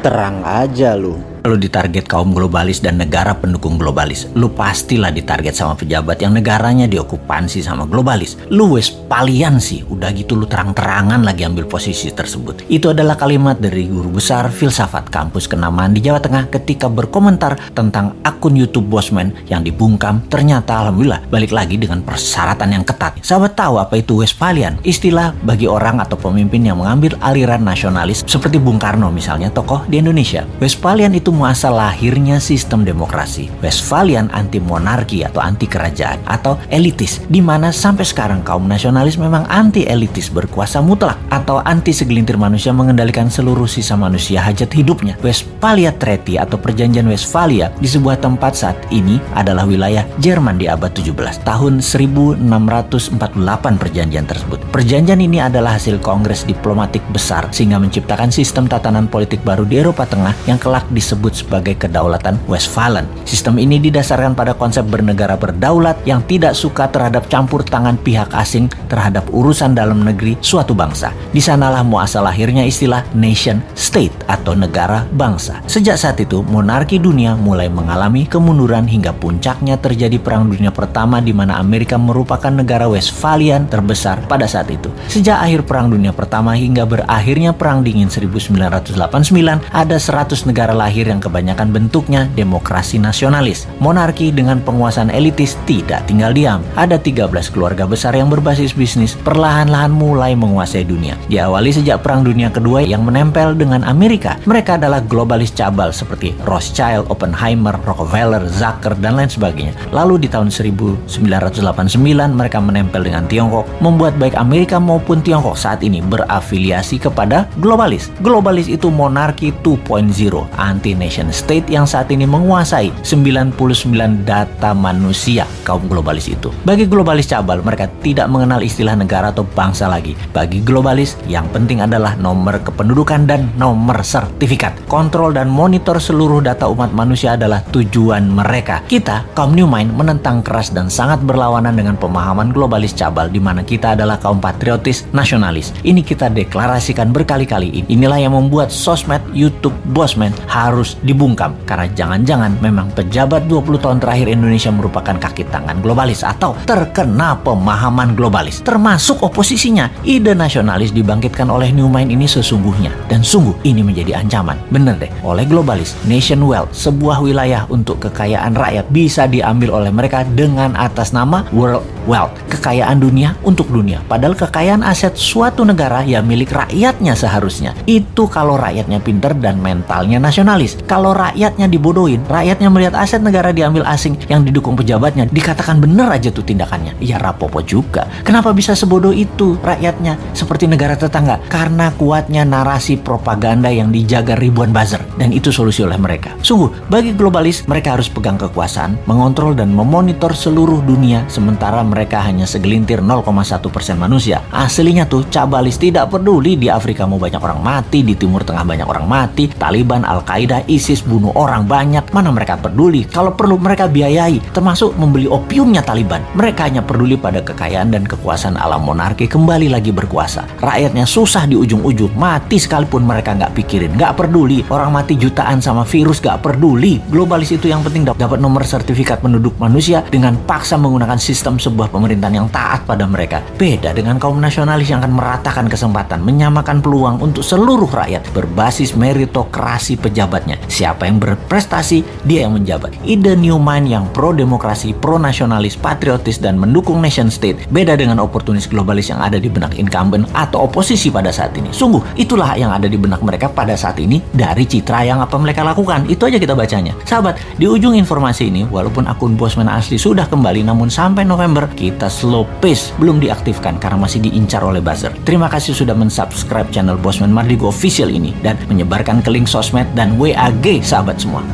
Terang aja lu. Lu ditarget kaum globalis dan negara pendukung globalis. Lu pastilah ditarget sama pejabat yang negaranya diokupansi sama globalis. Lu Westphalian sih, udah gitu lu terang-terangan lagi ambil posisi tersebut. Itu adalah kalimat dari guru besar filsafat kampus kenamaan di Jawa Tengah ketika berkomentar tentang akun YouTube Bosman yang dibungkam. Ternyata alhamdulillah balik lagi dengan persyaratan yang ketat. Sahabat tahu apa itu Westphalian? Istilah bagi orang atau pemimpin yang mengambil aliran nasionalis seperti Bung Karno misalnya tokoh di Indonesia. Westphalian itu itu muasal lahirnya sistem demokrasi. Westphalian anti monarki atau anti kerajaan atau elitis, di mana sampai sekarang kaum nasionalis memang anti elitis berkuasa mutlak atau anti segelintir manusia mengendalikan seluruh sisa manusia hajat hidupnya. Westphalia Treaty atau Perjanjian Westphalia di sebuah tempat saat ini adalah wilayah Jerman di abad 17. Tahun 1648 perjanjian tersebut. Perjanjian ini adalah hasil kongres diplomatik besar sehingga menciptakan sistem tatanan politik baru di Eropa Tengah yang kelak disebut disebut sebagai kedaulatan Westphalen. Sistem ini didasarkan pada konsep bernegara berdaulat yang tidak suka terhadap campur tangan pihak asing terhadap urusan dalam negeri suatu bangsa. Di sanalah muasal lahirnya istilah nation state atau negara bangsa. Sejak saat itu, monarki dunia mulai mengalami kemunduran hingga puncaknya terjadi Perang Dunia Pertama di mana Amerika merupakan negara Westphalian terbesar pada saat itu. Sejak akhir Perang Dunia Pertama hingga berakhirnya Perang Dingin 1989, ada 100 negara lahir yang kebanyakan bentuknya demokrasi nasionalis. Monarki dengan penguasaan elitis tidak tinggal diam. Ada 13 keluarga besar yang berbasis bisnis perlahan-lahan mulai menguasai dunia. Diawali sejak Perang Dunia Kedua yang menempel dengan Amerika. Mereka adalah globalis cabal seperti Rothschild, Oppenheimer, Rockefeller, Zucker, dan lain sebagainya. Lalu di tahun 1989 mereka menempel dengan Tiongkok, membuat baik Amerika maupun Tiongkok saat ini berafiliasi kepada globalis. Globalis itu monarki 2.0, anti nation state yang saat ini menguasai 99 data manusia kaum globalis itu. Bagi globalis cabal, mereka tidak mengenal istilah negara atau bangsa lagi. Bagi globalis, yang penting adalah nomor kependudukan dan nomor sertifikat. Kontrol dan monitor seluruh data umat manusia adalah tujuan mereka. Kita, kaum New Mind, menentang keras dan sangat berlawanan dengan pemahaman globalis cabal di mana kita adalah kaum patriotis nasionalis. Ini kita deklarasikan berkali-kali. Inilah yang membuat sosmed YouTube Bosman harus harus dibungkam karena jangan-jangan memang pejabat 20 tahun terakhir Indonesia merupakan kaki tangan globalis atau terkena pemahaman globalis termasuk oposisinya. Ide nasionalis dibangkitkan oleh New Mind ini sesungguhnya dan sungguh ini menjadi ancaman. Bener deh, oleh globalis, nation wealth, sebuah wilayah untuk kekayaan rakyat bisa diambil oleh mereka dengan atas nama world wealth, kekayaan dunia untuk dunia. Padahal kekayaan aset suatu negara ya milik rakyatnya seharusnya. Itu kalau rakyatnya pinter dan mentalnya nasionalis. Kalau rakyatnya dibodohin, rakyatnya melihat aset negara diambil asing yang didukung pejabatnya, dikatakan bener aja tuh tindakannya. Ya rapopo juga. Kenapa bisa sebodoh itu rakyatnya seperti negara tetangga? Karena kuatnya narasi propaganda yang dijaga ribuan buzzer. Dan itu solusi oleh mereka. Sungguh, bagi globalis, mereka harus pegang kekuasaan, mengontrol dan memonitor seluruh dunia, sementara mereka hanya segelintir 0,1% manusia. Aslinya tuh, cabalis tidak peduli di Afrika mau banyak orang mati, di Timur Tengah banyak orang mati, Taliban, Al-Qaeda, ISIS bunuh orang banyak, mana mereka peduli. Kalau perlu mereka biayai, termasuk membeli opiumnya Taliban. Mereka hanya peduli pada kekayaan dan kekuasaan alam monarki kembali lagi berkuasa. Rakyatnya susah di ujung-ujung, mati sekalipun mereka nggak pikirin, nggak peduli. Orang mati jutaan sama virus nggak peduli. Globalis itu yang penting dapat nomor sertifikat penduduk manusia dengan paksa menggunakan sistem sebuah pemerintahan yang taat pada mereka. Beda dengan kaum nasionalis yang akan meratakan kesempatan, menyamakan peluang untuk seluruh rakyat berbasis meritokrasi pejabatnya. Siapa yang berprestasi, dia yang menjabat. Ide New Mind yang pro-demokrasi, pro-nasionalis, patriotis, dan mendukung nation state beda dengan oportunis globalis yang ada di benak incumbent atau oposisi pada saat ini. Sungguh, itulah yang ada di benak mereka pada saat ini dari citra yang apa mereka lakukan. Itu aja kita bacanya. Sahabat, di ujung informasi ini, walaupun akun Bosman asli sudah kembali, namun sampai November kita slow pace belum diaktifkan karena masih diincar oleh buzzer. Terima kasih sudah mensubscribe channel Bosman Mardigo Official ini dan menyebarkan ke link sosmed dan WA AG sahabat semua.